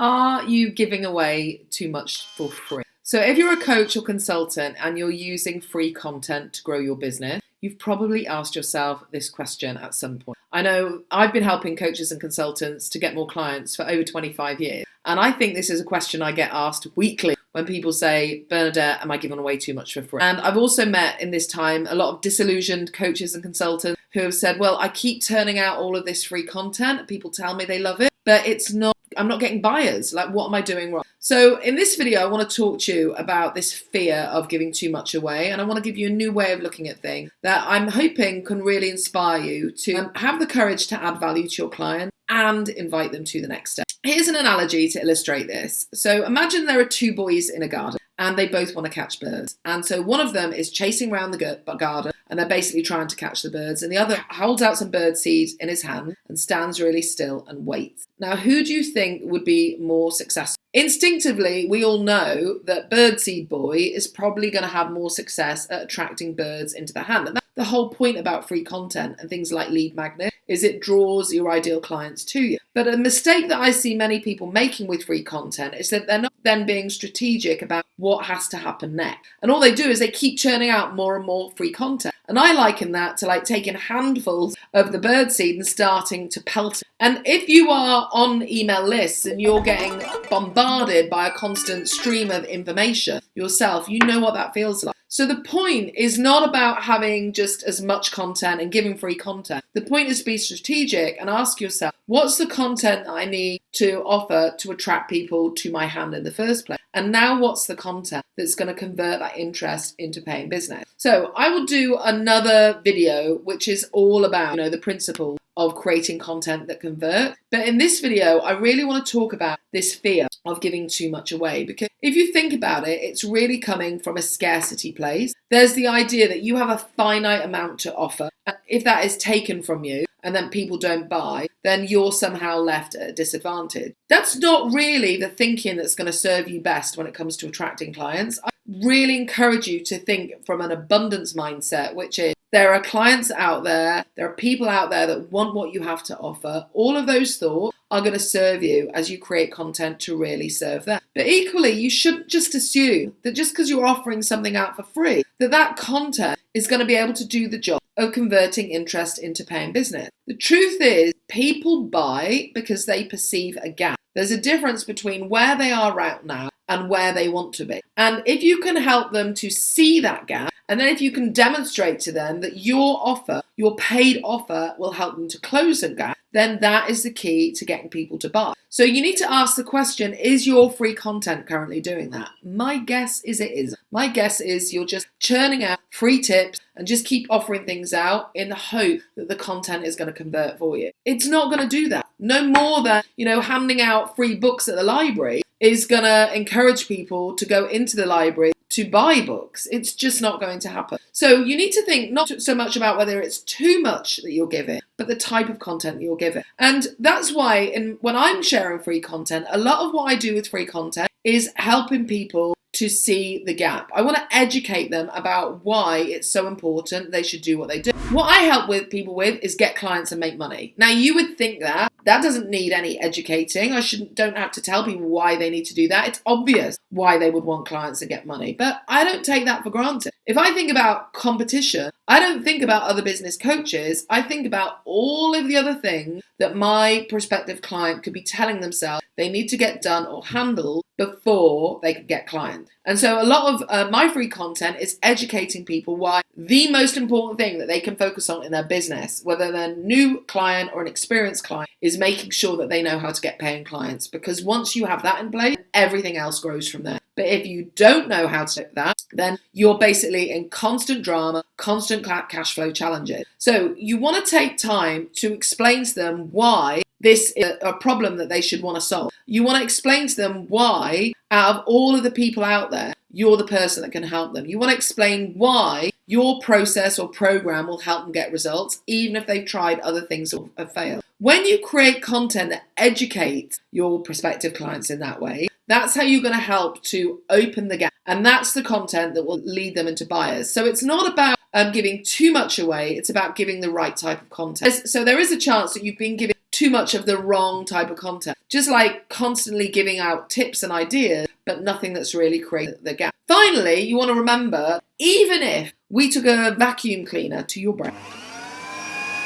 Are you giving away too much for free? So, if you're a coach or consultant and you're using free content to grow your business, you've probably asked yourself this question at some point. I know I've been helping coaches and consultants to get more clients for over 25 years. And I think this is a question I get asked weekly when people say, Bernadette, am I giving away too much for free? And I've also met in this time a lot of disillusioned coaches and consultants who have said, well, I keep turning out all of this free content. People tell me they love it, but it's not I'm not getting buyers. Like, what am I doing wrong? So, in this video, I want to talk to you about this fear of giving too much away. And I want to give you a new way of looking at things that I'm hoping can really inspire you to um, have the courage to add value to your client and invite them to the next step. Here's an analogy to illustrate this. So, imagine there are two boys in a garden and they both want to catch birds. And so one of them is chasing around the garden and they're basically trying to catch the birds. And the other holds out some bird seed in his hand and stands really still and waits. Now, who do you think would be more successful? Instinctively, we all know that Birdseed Boy is probably going to have more success at attracting birds into the hand. The whole point about free content and things like lead magnet is it draws your ideal clients to you. But a mistake that I see many people making with free content is that they're not then being strategic about what has to happen next. And all they do is they keep churning out more and more free content. And I liken that to like taking handfuls of the birdseed and starting to pelt it. And if you are on email lists and you're getting bombarded by a constant stream of information yourself, you know what that feels like. So the point is not about having just as much content and giving free content. The point is to be strategic and ask yourself, what's the content I need to offer to attract people to my hand in the first place? And now what's the content that's going to convert that interest into paying business? So I will do another video which is all about, you know, the principle of creating content that convert. But in this video, I really want to talk about this fear of giving too much away because if you think about it, it's really coming from a scarcity place. There's the idea that you have a finite amount to offer. If that is taken from you and then people don't buy, then you're somehow left at a disadvantage. That's not really the thinking that's going to serve you best when it comes to attracting clients. I really encourage you to think from an abundance mindset, which is there are clients out there, there are people out there that want what you have to offer. All of those thoughts are going to serve you as you create content to really serve them. But equally, you shouldn't just assume that just because you're offering something out for free, that that content is going to be able to do the job of converting interest into paying business. The truth is, people buy because they perceive a gap. There's a difference between where they are right now and where they want to be. And if you can help them to see that gap, and then if you can demonstrate to them that your offer, your paid offer, will help them to close the gap, then that is the key to getting people to buy. So you need to ask the question, is your free content currently doing that? My guess is it is. My guess is you're just churning out free tips and just keep offering things out in the hope that the content is going to convert for you. It's not going to do that. No more than, you know, handing out free books at the library is going to encourage people to go into the library to buy books. It's just not going to happen. So you need to think not so much about whether it's too much that you're giving, but the type of content that you're giving. And that's why in, when I'm sharing free content, a lot of what I do with free content is helping people to see the gap. I want to educate them about why it's so important they should do what they do. What I help with people with is get clients and make money. Now you would think that that doesn't need any educating. I shouldn't don't have to tell people why they need to do that. It's obvious why they would want clients to get money. But I don't take that for granted. If I think about competition, I don't think about other business coaches. I think about all of the other things that my prospective client could be telling themselves they need to get done or handle before they can get clients. And so a lot of uh, my free content is educating people why the most important thing that they can focus on in their business, whether they're a new client or an experienced client, is making sure that they know how to get paying clients. Because once you have that in place, everything else grows from there. But if you don't know how to do that, then you're basically in constant drama, constant cash flow challenges. So you want to take time to explain to them why this is a problem that they should want to solve. You want to explain to them why, out of all of the people out there, you're the person that can help them. You want to explain why your process or program will help them get results, even if they've tried other things or have failed. When you create content that educates your prospective clients in that way, that's how you're going to help to open the gap. And that's the content that will lead them into buyers. So it's not about um, giving too much away, it's about giving the right type of content. So there is a chance that you've been giving too much of the wrong type of content. Just like constantly giving out tips and ideas, but nothing that's really created the gap. Finally, you want to remember, even if we took a vacuum cleaner to your brain, it's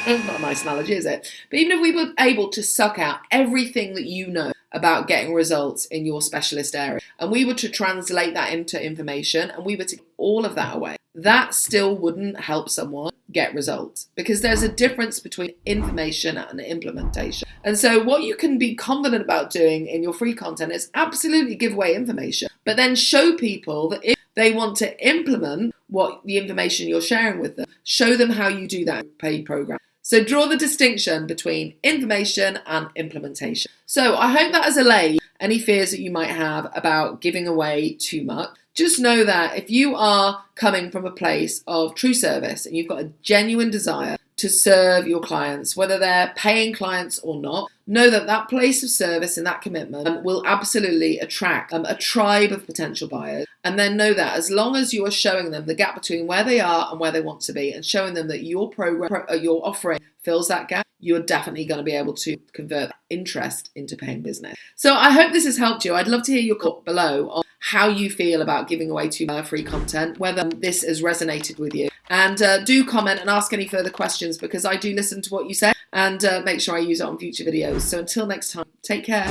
not a nice analogy, is it? But even if we were able to suck out everything that you know about getting results in your specialist area, and we were to translate that into information, and we were to all of that away, that still wouldn't help someone get results because there's a difference between information and implementation. And so, what you can be confident about doing in your free content is absolutely give away information, but then show people that if they want to implement what the information you're sharing with them, show them how you do that paid program. So draw the distinction between information and implementation. So I hope that has allayed any fears that you might have about giving away too much. Just know that if you are coming from a place of true service and you've got a genuine desire to serve your clients, whether they're paying clients or not, know that that place of service and that commitment will absolutely attract um, a tribe of potential buyers. And then know that as long as you are showing them the gap between where they are and where they want to be, and showing them that your program, uh, your offering fills that gap, you're definitely going to be able to convert interest into paying business. So I hope this has helped you. I'd love to hear your comment below on how you feel about giving away too much free content, whether this has resonated with you. And uh, do comment and ask any further questions because I do listen to what you say and uh, make sure I use it on future videos. So until next time, take care.